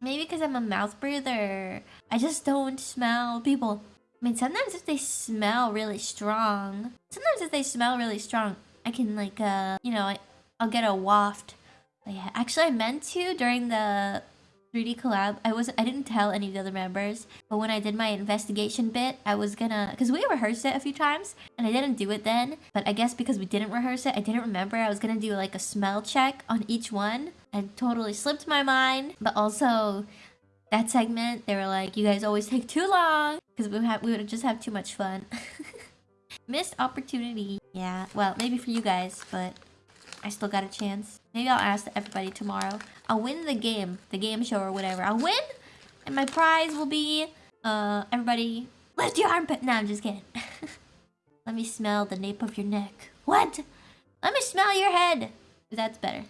Maybe because I'm a mouth breather. I just don't smell people. I mean, sometimes if they smell really strong, sometimes if they smell really strong, I can like, uh, you know, I, I'll get a waft. But yeah, actually, I meant to during the 3D collab. I was I didn't tell any of the other members, but when I did my investigation bit, I was gonna because we rehearsed it a few times and I didn't do it then. But I guess because we didn't rehearse it, I didn't remember. I was gonna do like a smell check on each one. And totally slipped my mind. But also, that segment, they were like, "You guys always take too long," because we have we would just have too much fun. Missed opportunity. Yeah, well, maybe for you guys, but I still got a chance. Maybe I'll ask everybody tomorrow. I'll win the game, the game show or whatever. I'll win, and my prize will be, uh, everybody lift your armpit. No, I'm just kidding. Let me smell the nape of your neck. What? Let me smell your head. That's better.